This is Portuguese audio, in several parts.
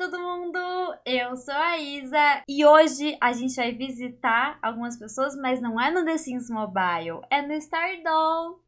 todo mundo! Eu sou a Isa e hoje a gente vai visitar algumas pessoas, mas não é no The Sims Mobile, é no Stardoll.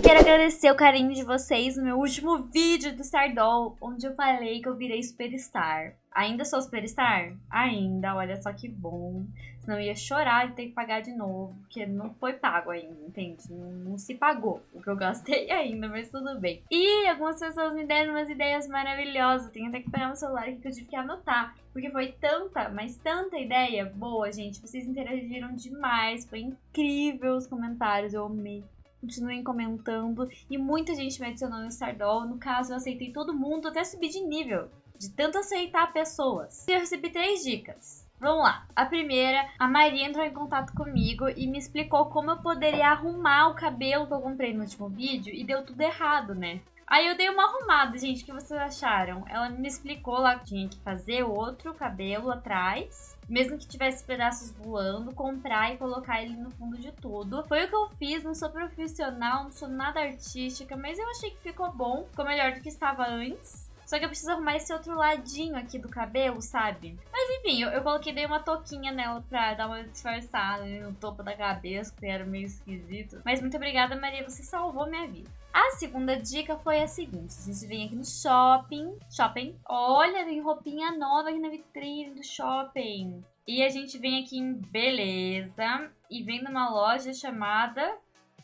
Quero agradecer o carinho de vocês no meu último vídeo do Stardoll, onde eu falei que eu virei Superstar. Ainda sou Superstar? Ainda, olha só que bom. Senão ia chorar e ter que pagar de novo, porque não foi pago ainda, entende? Não, não, se pagou o que eu gastei ainda, mas tudo bem. E algumas pessoas me deram umas ideias maravilhosas. Tenho até que pegar meu celular aqui que eu tive que anotar. Porque foi tanta, mas tanta ideia boa, gente. Vocês interagiram demais. Foi incrível os comentários. Eu amei continuem comentando. E muita gente me adicionou no Stardoll. No caso, eu aceitei todo mundo, até subir de nível. De tanto aceitar pessoas. Eu recebi três dicas. Vamos lá. A primeira, a Maria entrou em contato comigo e me explicou como eu poderia arrumar o cabelo que eu comprei no último vídeo e deu tudo errado, né? Aí eu dei uma arrumada, gente. O que vocês acharam? Ela me explicou lá que tinha que fazer outro cabelo atrás mesmo que tivesse pedaços voando, comprar e colocar ele no fundo de tudo. Foi o que eu fiz, não sou profissional, não sou nada artística, mas eu achei que ficou bom, ficou melhor do que estava antes. Só que eu preciso arrumar esse outro ladinho aqui do cabelo, sabe? Mas enfim, eu, eu coloquei dei uma touquinha nela pra dar uma disfarçada no topo da cabeça, que era meio esquisito. Mas muito obrigada, Maria, você salvou minha vida. A segunda dica foi a seguinte, a gente vem aqui no shopping, shopping, olha, tem roupinha nova aqui na vitrine do shopping. E a gente vem aqui em beleza e vem numa loja chamada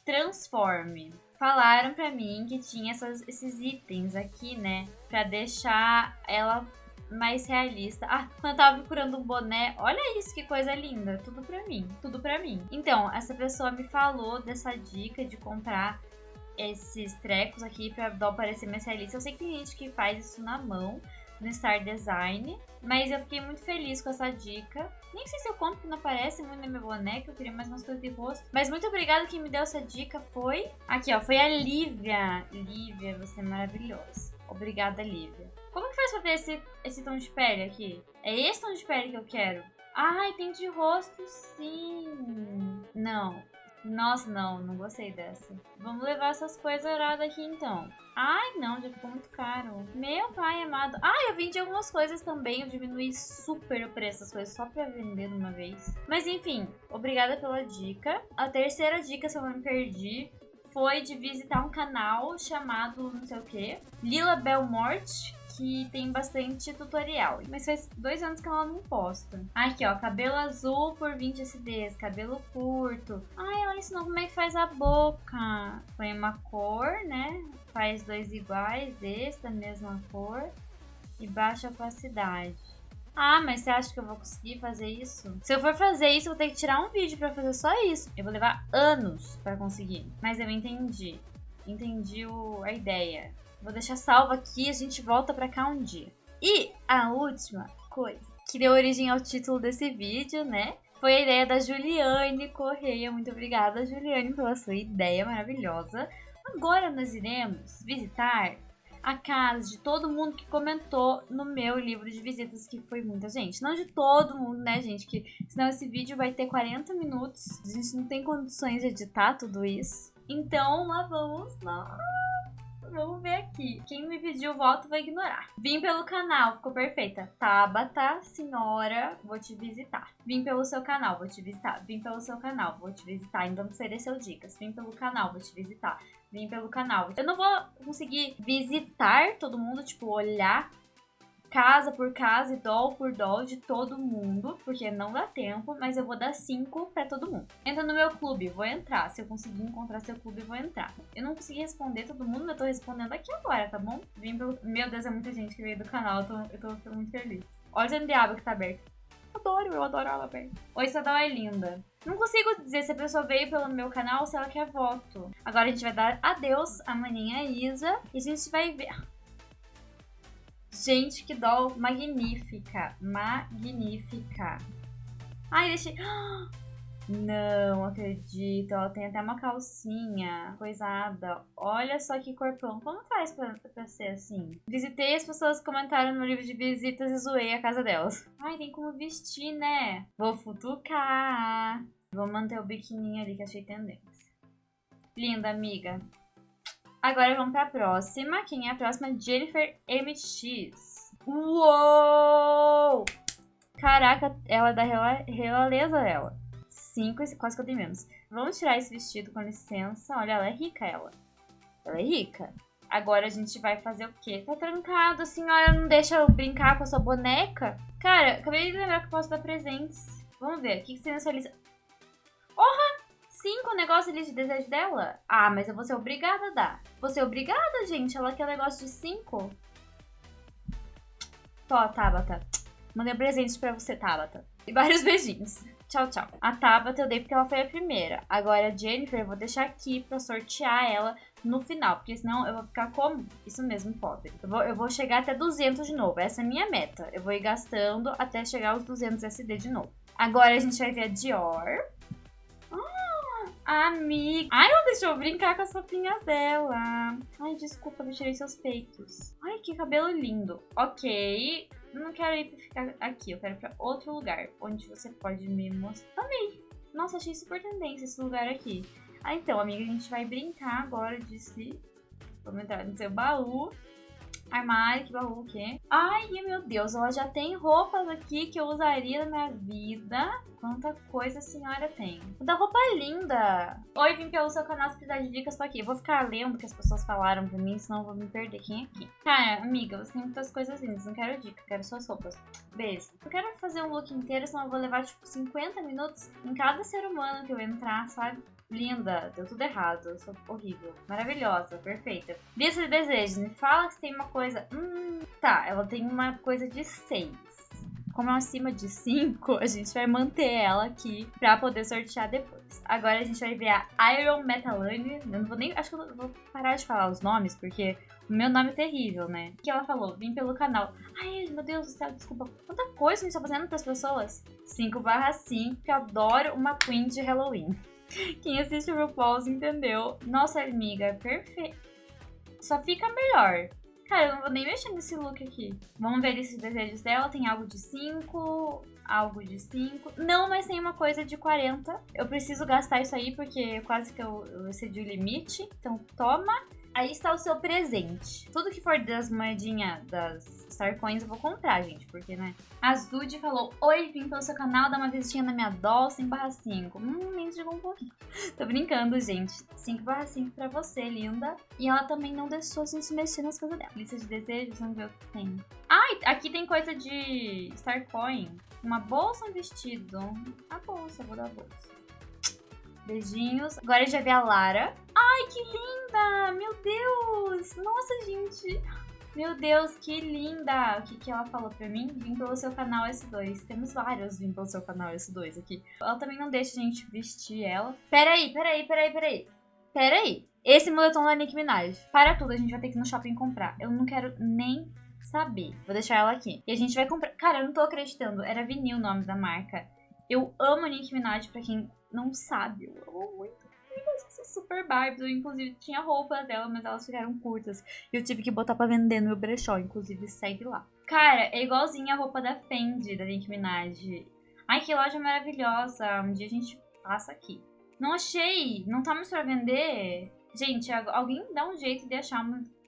Transforme. Falaram pra mim que tinha essas, esses itens aqui, né, pra deixar ela mais realista. Ah, quando eu tava procurando um boné, olha isso, que coisa linda. Tudo pra mim, tudo pra mim. Então, essa pessoa me falou dessa dica de comprar esses trecos aqui pra dó parecer mais realista. Eu sei que tem gente que faz isso na mão, no Star Design, mas eu fiquei muito feliz com essa dica. Nem sei se eu compro, não aparece muito no meu boneco, eu queria mais umas coisas de rosto. Mas muito obrigada quem me deu essa dica foi... Aqui, ó, foi a Lívia. Lívia, você é maravilhosa. Obrigada, Lívia. Como que faz pra ter esse, esse tom de pele aqui? É esse tom de pele que eu quero? Ai, tem de rosto sim. Não, nossa, não, não gostei dessa. Vamos levar essas coisas aradas aqui então. Ai, não, já ficou muito caro. Meu pai amado. Ah, eu vendi algumas coisas também. Eu diminui super o preço das coisas só pra vender de uma vez. Mas enfim, obrigada pela dica. A terceira dica, se eu não me perdi, foi de visitar um canal chamado não sei o que, Lila Belmort, que tem bastante tutorial. Mas faz dois anos que ela não posta. Aqui, ó, cabelo azul por 20 SDs, cabelo curto. Ai, ela ensinou como é que faz a boca. Põe uma cor, né? Faz dois iguais, da mesma cor. E baixa a opacidade. Ah, mas você acha que eu vou conseguir fazer isso? Se eu for fazer isso, eu vou ter que tirar um vídeo pra fazer só isso. Eu vou levar anos pra conseguir. Mas eu entendi. Entendi o, a ideia. Vou deixar salvo aqui a gente volta pra cá um dia. E a última coisa que deu origem ao título desse vídeo, né? Foi a ideia da Juliane Correia. Muito obrigada, Juliane, pela sua ideia maravilhosa. Agora nós iremos visitar a casa de todo mundo que comentou no meu livro de visitas, que foi muita gente. Não de todo mundo, né, gente? Que senão esse vídeo vai ter 40 minutos. A gente não tem condições de editar tudo isso. Então, lá vamos nós. Vamos ver aqui. Quem me pediu voto vai ignorar. Vim pelo canal, ficou perfeita. Tabata, senhora, vou te visitar. Vim pelo seu canal, vou te visitar. Vim pelo seu canal, vou te visitar. Ainda não ofereceu dicas. Vim pelo canal, vou te visitar. Vim pelo canal. Eu não vou conseguir visitar todo mundo, tipo, olhar casa por casa e doll por doll de todo mundo, porque não dá tempo, mas eu vou dar 5 pra todo mundo. Entra no meu clube, vou entrar. Se eu conseguir encontrar seu clube, vou entrar. Eu não consegui responder todo mundo, mas eu tô respondendo aqui agora, tá bom? Vim pelo... Meu Deus, é muita gente que veio do canal, eu tô, eu tô muito feliz. Olha o diabo que tá aberto. Adoro, eu adoro ela aberta. Oi, Sadal é linda. Não consigo dizer se a pessoa veio pelo meu canal ou se ela quer voto. Agora a gente vai dar adeus à maninha Isa e a gente vai ver... Gente, que doll magnífica. Magnífica. Ai, deixei... Não acredito. Ela tem até uma calcinha coisada. Olha só que corpão. Como faz pra, pra ser assim? Visitei as pessoas que comentaram no livro de visitas e zoei a casa delas. Ai, tem como vestir, né? Vou futucar. Vou manter o biquininho ali que achei tendência. Linda, amiga. Agora vamos pra próxima. Quem é a próxima? Jennifer MX. Uou! Caraca, ela é da realeza, ela. Cinco, quase que eu tenho menos. Vamos tirar esse vestido, com licença. Olha, ela é rica, ela. Ela é rica. Agora a gente vai fazer o quê? Tá trancado, a senhora não deixa eu brincar com a sua boneca? Cara, acabei de lembrar que eu posso dar presentes. Vamos ver, o que, que tem na sua lista? Porra! Cinco negócios ali de desejo dela? Ah, mas eu vou ser obrigada a dar. Vou ser obrigada, gente. Ela quer negócio de cinco. Tó, Tabata. Mandei um presente pra você, Tabata. E vários beijinhos. Tchau, tchau. A Tabata eu dei porque ela foi a primeira. Agora a Jennifer eu vou deixar aqui pra sortear ela no final, porque senão eu vou ficar como? Isso mesmo, pobre. Eu vou, eu vou chegar até 200 de novo, essa é a minha meta. Eu vou ir gastando até chegar aos 200 SD de novo. Agora a gente vai ver a Dior. Amiga. Ai, ela deixou brincar com a sopinha dela. Ai, desculpa, eu tirei seus peitos. Ai, que cabelo lindo. Ok, não quero ir pra ficar aqui, eu quero ir pra outro lugar, onde você pode me mostrar. Amei! Nossa, achei super tendência esse lugar aqui. Ah, então, amiga, a gente vai brincar agora de se... Vamos entrar no seu baú. Armário, que baú, o quê? Ai, meu Deus, ela já tem roupas aqui que eu usaria na minha vida. Quanta coisa a senhora tem. Da roupa é linda. Oi, vim pelo seu canal se de dicas, tô aqui. Eu vou ficar lendo o que as pessoas falaram pra mim, senão eu vou me perder. Quem é aqui? Cara, amiga, você tem muitas coisas lindas. Não quero dica, quero suas roupas. Beijo. Eu quero fazer um look inteiro, senão eu vou levar, tipo, 50 minutos em cada ser humano que eu entrar, sabe? Linda, deu tudo errado. Eu sou horrível. Maravilhosa, perfeita. Lista de desejos. Me fala se tem uma coisa. Hum, tá, ela tem uma coisa de 6. Como é acima de 5, a gente vai manter ela aqui pra poder sortear depois. Agora a gente vai ver a Iron Metalane. Eu não vou nem. Acho que eu vou parar de falar os nomes, porque o meu nome é terrível, né? Que ela falou? Vim pelo canal. Ai, meu Deus do céu, desculpa. Quanta coisa a gente tá fazendo pras pessoas? 5 barra 5, que eu adoro uma Queen de Halloween. Quem assiste o RuPaul's entendeu. Nossa, amiga, é perfeito. Só fica melhor. Cara, eu não vou nem mexer nesse look aqui. Vamos ver esses desejos dela. Tem algo de 5, algo de 5. Não, mas tem uma coisa de 40. Eu preciso gastar isso aí porque quase que eu, eu excedi o limite. Então, toma. Aí está o seu presente. Tudo que for das moedinhas das Star Coins eu vou comprar, gente, porque, né? A Zude falou, oi, vim pelo seu canal dar uma visitinha na minha doll 5 barra 5. Hum, chegou um pouquinho. Tô brincando, gente. 5 barra 5 pra você, linda. E ela também não deixou a gente mexer nas coisas dela. Lista de desejos, vamos ver o que tem. Ai, aqui tem coisa de Star Coin. Uma bolsa, um vestido. A bolsa, vou dar a bolsa. Beijinhos. Agora vai ver a Lara. Ai, que linda! Meu Deus! Nossa, gente! Meu Deus, que linda! O que, que ela falou pra mim? Vim pelo seu canal S2. Temos vários vim pelo seu canal S2 aqui. Ela também não deixa a gente vestir ela. Peraí, peraí, peraí, peraí. Peraí. Esse moletom da Nicki Minaj. Para tudo, a gente vai ter que ir no shopping comprar. Eu não quero nem saber. Vou deixar ela aqui. E a gente vai comprar... Cara, eu não tô acreditando. Era vinil o nome da marca. Eu amo Nicki Minaj, pra quem não sabe. Eu amo muito. Eu super Barbies. Eu, inclusive, tinha roupas dela, mas elas ficaram curtas. E eu tive que botar pra vender no meu brechó. Inclusive, segue lá. Cara, é igualzinha a roupa da Fendi, da Nicki Minaj. Ai, que loja maravilhosa. Um dia a gente passa aqui. Não achei. Não tá mais pra vender. Gente, alguém dá um jeito de achar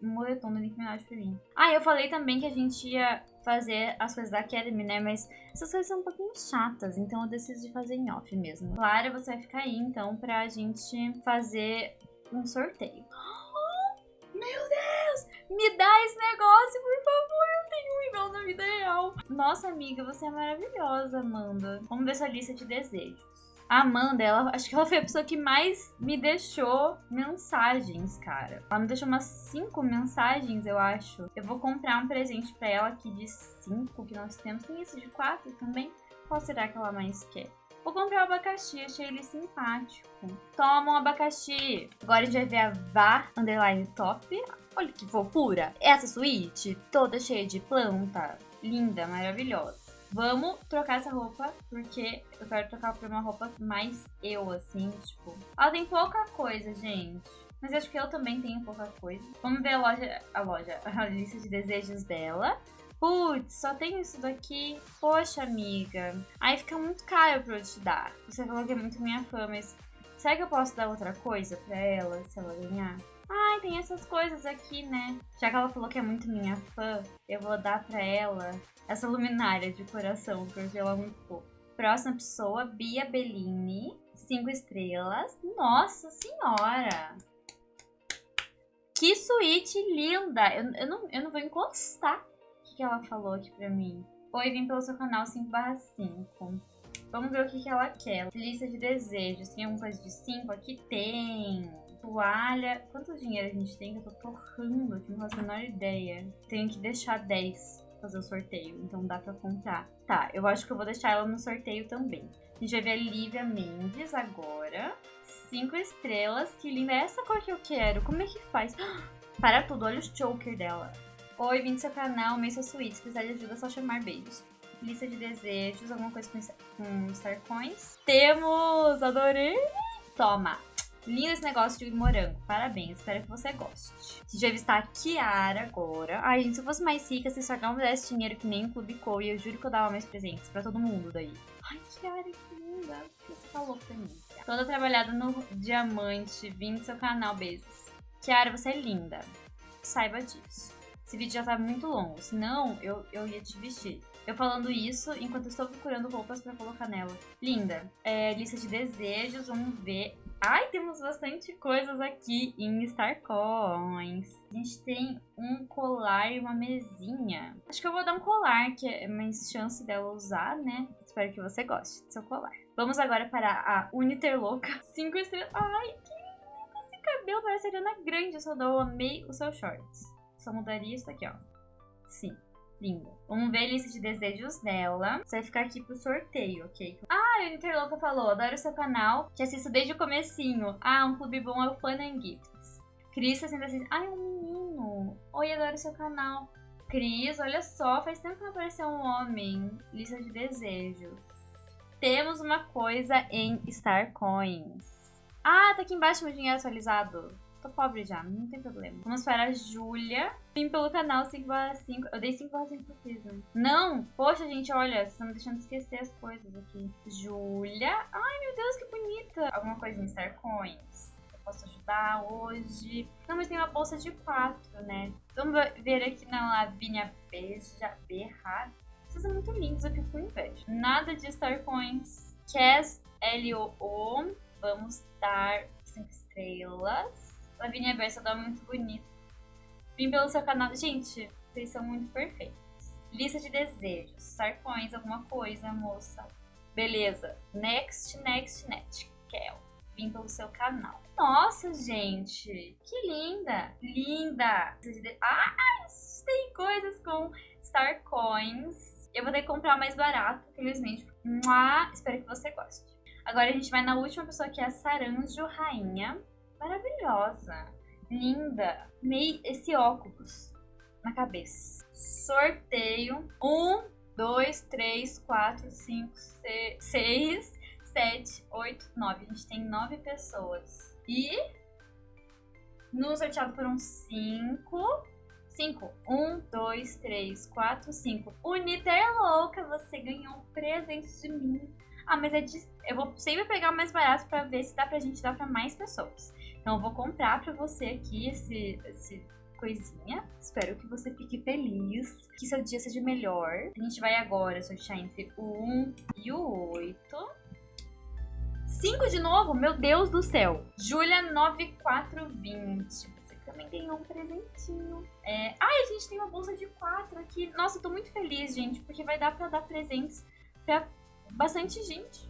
moletom da Nicki Minaj pra mim. Ah, eu falei também que a gente ia fazer as coisas da Academy, né? Mas essas coisas são um pouquinho chatas, então eu decidi fazer em off mesmo. Claro, você vai ficar aí, então, pra gente fazer um sorteio. Meu Deus! Me dá esse negócio, por favor! Eu tenho um igual na vida real. Nossa, amiga, você é maravilhosa, Amanda. Vamos ver sua lista de desejos. A Amanda, ela, acho que ela foi a pessoa que mais me deixou mensagens, cara. Ela me deixou umas cinco mensagens, eu acho. Eu vou comprar um presente pra ela aqui de cinco que nós temos. Tem esse de quatro também. Qual será que ela mais quer? Vou comprar o abacaxi, achei ele simpático. Toma um abacaxi. Agora a gente vai ver a Vá Underline Top. Olha que fofura. Essa suíte toda cheia de planta. Linda, maravilhosa. Vamos trocar essa roupa, porque eu quero trocar por uma roupa mais eu, assim, tipo. Ela tem pouca coisa, gente. Mas acho que eu também tenho pouca coisa. Vamos ver a loja, a loja, a lista de desejos dela. Putz, só tem isso daqui. Poxa, amiga. Aí fica muito caro pra eu te dar. Você falou que é muito minha fã, mas será que eu posso dar outra coisa pra ela, se ela ganhar? Ai, tem essas coisas aqui, né? Já que ela falou que é muito minha fã, eu vou dar pra ela essa luminária de coração, porque ela é muito fofa. Próxima pessoa, Bia Bellini. Cinco estrelas. Nossa senhora! Que suíte linda! Eu, eu, não, eu não vou encostar. O que, que ela falou aqui pra mim? Oi, vim pelo seu canal 5 5. Vamos ver o que, que ela quer. Lista de desejos. Tem alguma coisa de 5? Aqui tem. Toalha. Quanto dinheiro a gente tem? Eu tô torrando aqui, não faço a menor ideia. Tenho que deixar 10 fazer o sorteio, então dá pra comprar. Tá, eu acho que eu vou deixar ela no sorteio também. A gente vai ver a Lívia Mendes agora. Cinco estrelas. Que linda. É essa cor que eu quero. Como é que faz? Para tudo, olha o choker dela. Oi, vim do seu canal, Mesa Suíte. Se precisar de ajuda, é só chamar beijos. Lista de desejos, alguma coisa com, com Star Coins. Temos! Adorei! Toma! Lindo esse negócio de morango. Parabéns, espero que você goste. A gente vai visitar a Kiara agora. Ai, gente, se eu fosse mais rica, se só não desse dinheiro que nem o Clube Co, eu juro que eu dava mais presentes pra todo mundo daí. Ai, Kiara, que linda. O que você falou pra mim? Toda trabalhada no diamante. Vim do seu canal, beijos. Kiara, você é linda. Saiba disso. Esse vídeo já tá muito longo, senão eu, eu ia te vestir. Eu falando isso enquanto estou procurando roupas para colocar nela. Linda. É, lista de desejos, vamos ver. Ai, temos bastante coisas aqui em Star Coins. A gente tem um colar e uma mesinha. Acho que eu vou dar um colar, que é mais chance dela usar, né? Espero que você goste do seu colar. Vamos agora para a Uniterloca. Cinco estrelas. Ai, que lindo esse cabelo. Parece a Ariana Grande. Eu só dou, amei os seus shorts. Só mudaria isso aqui, ó. Sim. Linda. Vamos ver a lista de desejos dela. Você vai ficar aqui pro sorteio, ok? Ah, a Interloca falou, adoro seu canal, que assisto desde o comecinho. Ah, um clube bom é o Fun and Gifts. Cris sempre assiste. Ai, um menino. Oi, adoro seu canal. Cris, olha só, faz tempo que não apareceu um homem. Lista de desejos. Temos uma coisa em Star Coins. Ah, tá aqui embaixo meu dinheiro atualizado. Tô pobre já, não tem problema. Vamos para a Júlia. Vim pelo canal 5 5. Eu dei 5 5 pro né? Não! Poxa, gente, olha, vocês estão me deixando esquecer as coisas aqui. Júlia. Ai, meu Deus, que bonita. Alguma coisa em Star Coins. Posso ajudar hoje. Não, mas tem uma bolsa de 4, né? Vamos ver aqui na Lavínia Beija Berra. Vocês são muito lindos, eu fico com inveja. Nada de Star Coins. Cass L-O-O. Vamos dar 5 estrelas. Lavínia Bersador é muito bonito. Vim pelo seu canal. Gente, vocês são muito perfeitos. Lista de desejos. Sarcões, alguma coisa, moça. Beleza. Next, next, next. Kel. Vim pelo seu canal. Nossa, gente. Que linda. Linda. Ah, tem coisas com Star Coins. Eu vou ter que comprar mais barato, infelizmente. Mua, espero que você goste. Agora a gente vai na última pessoa que é a Saranjo Rainha maravilhosa, linda. Meio esse óculos na cabeça. Sorteio. Um, dois, três, quatro, cinco, seis, sete, oito, nove. A gente tem nove pessoas. E no sorteado foram cinco. Cinco. Um, dois, três, quatro, cinco. Uniter louca, você ganhou um presente de mim. Ah, mas é de... eu vou sempre pegar o mais barato pra ver se dá pra gente dar pra mais pessoas. Então eu vou comprar para você aqui esse, esse coisinha. Espero que você fique feliz, que seu dia seja melhor. A gente vai agora sortear entre o 1 e o 8. 5 de novo? Meu Deus do céu! Júlia 9420. Você também ganhou um presentinho. É... Ai, a gente tem uma bolsa de 4 aqui. Nossa, eu tô muito feliz, gente, porque vai dar pra dar presentes pra bastante gente.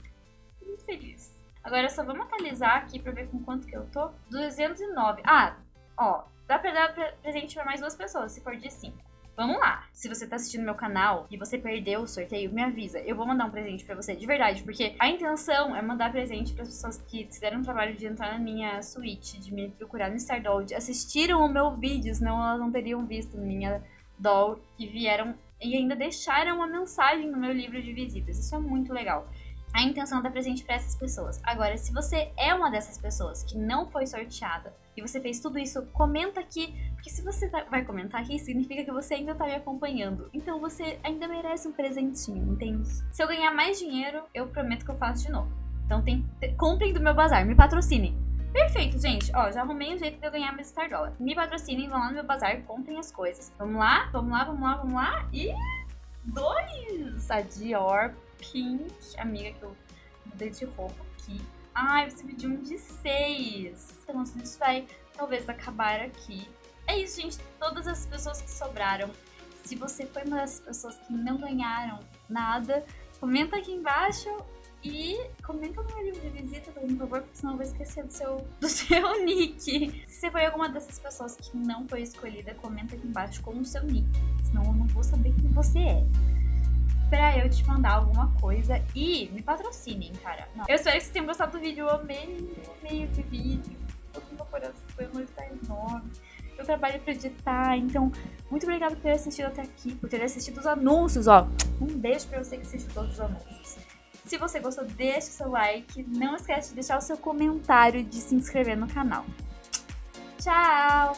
Tô muito feliz. Agora só vamos atualizar aqui pra ver com quanto que eu tô. 209. Ah, ó, dá pra dar presente pra mais duas pessoas, se for de 5. Vamos lá. Se você tá assistindo meu canal e você perdeu o sorteio, me avisa. Eu vou mandar um presente para você, de verdade, porque a intenção é mandar presente para pessoas que fizeram o trabalho de entrar na minha suíte, de me procurar no Stardoll, de assistiram o meu vídeo, senão elas não teriam visto minha doll e vieram e ainda deixaram uma mensagem no meu livro de visitas. Isso é muito legal a intenção da presente para essas pessoas. Agora, se você é uma dessas pessoas que não foi sorteada e você fez tudo isso, comenta aqui, porque se você tá, vai comentar aqui, significa que você ainda tá me acompanhando. Então você ainda merece um presentinho, entende? Se eu ganhar mais dinheiro, eu prometo que eu faço de novo. Então tem, comprem do meu bazar, me patrocine. Perfeito, gente. Ó, já arrumei um jeito de eu ganhar meu Star Dollar. Me patrocinem, vão lá no meu bazar, comprem as coisas. Vamos lá, vamos lá, vamos lá, vamos lá. E dois! A Dior Pink, amiga que eu mudei de roupa aqui. Ai, você pediu um de seis. Então, a gente vai talvez acabar aqui. É isso, gente. Todas as pessoas que sobraram. Se você foi uma das pessoas que não ganharam nada, comenta aqui embaixo e comenta no meu livro de visita, por favor, porque senão eu vou esquecer do seu, do seu nick. Se você foi alguma dessas pessoas que não foi escolhida, comenta aqui embaixo com o seu nick. Senão eu não vou saber quem você é. Pra eu te mandar alguma coisa e me patrocinem, cara. Não. Eu espero que vocês tenham gostado do vídeo. Eu amei, amei esse vídeo. Todo meu coração está enorme eu trabalho pra editar. Então, muito obrigada por ter assistido até aqui, por ter assistido os anúncios, ó. Um beijo pra você que assistiu todos os anúncios. Se você gostou, deixa o seu like. Não esquece de deixar o seu comentário e de se inscrever no canal. Tchau!